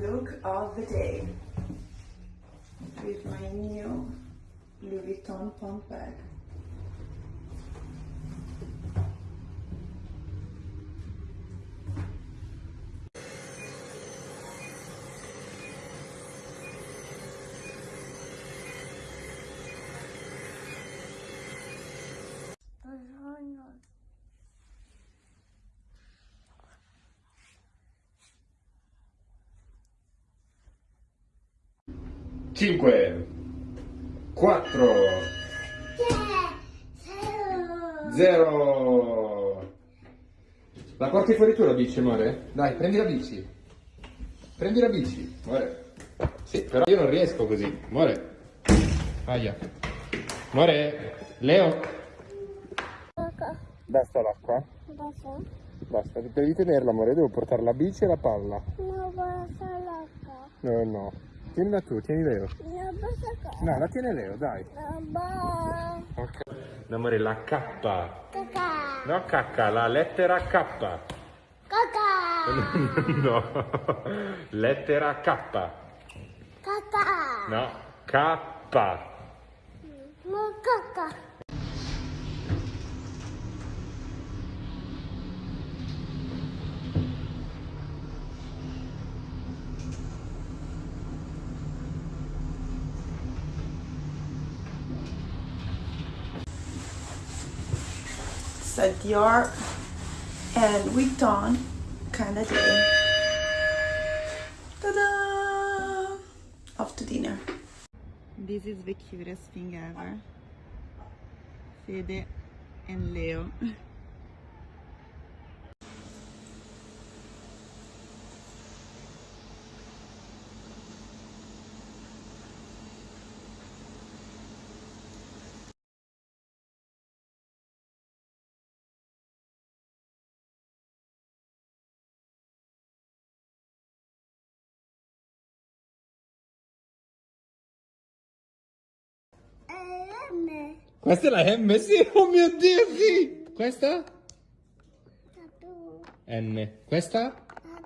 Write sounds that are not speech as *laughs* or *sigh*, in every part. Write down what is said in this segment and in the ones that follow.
look of the day with my new Louis Vuitton pump bag. Cinque, quattro, zero. La porti fuori tu la bici, amore? Dai, prendi la bici. Prendi la bici, amore. Sì, però io non riesco così, amore. Aia. Amore, Leo. Basta l'acqua? Adesso Basta, devi tenerla, amore. Devo portare la bici e la palla. non basta l'acqua. No, no. Tienila tu, tieni Leo. No, la tiene Leo, dai. Ok. No, amore, la K. Caca. No, K, la lettera K. Caca. *laughs* no, lettera K. Caca. No, K. Non caca. It's a Dior and Vuitton kind of day. Ta-da! Off to dinner. This is the cutest thing ever. Fede and Leo. *laughs* M. Questa è la M, sì, oh mio Dio, sì. Questa? N. Questa?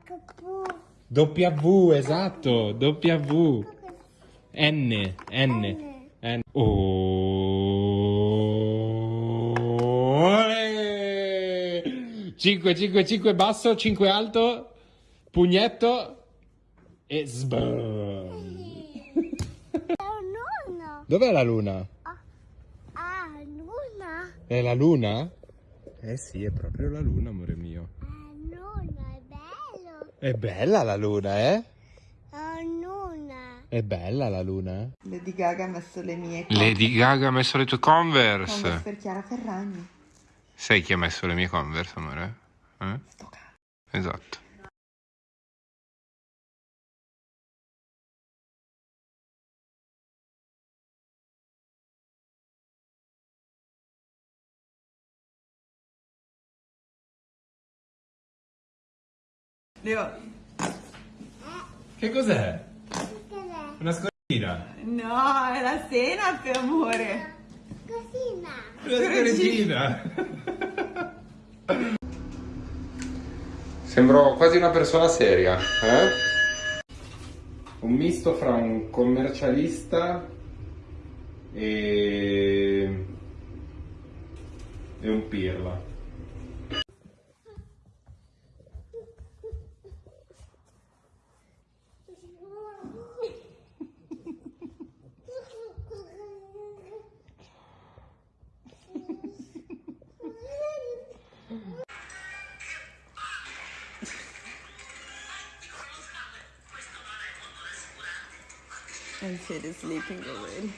Capu. W, esatto, W. N, N. N. Oh. 5, 5, 5 basso, 5 alto, pugnetto e sbam. Dov'è la luna? Ah, luna. È la luna? Eh sì, è proprio la luna, amore mio. Ah, nonna, è bello. È bella la luna, eh? Ah, nonna. È bella la luna. Lady Gaga ha messo le mie Lady Gaga ha messo le tue Converse Converse. per Chiara Ferragni. Sai chi ha messo le mie Converse, amore? Eh? Sto cazzo. Esatto. Leo. Che cos'è? Cos'è? Una scorregina. No, è la senape, amore. Cosina. Una scorregina. *laughs* Sembro quasi una persona seria, eh? Un misto fra un commercialista e... e un pirla. And Sid is sleeping already.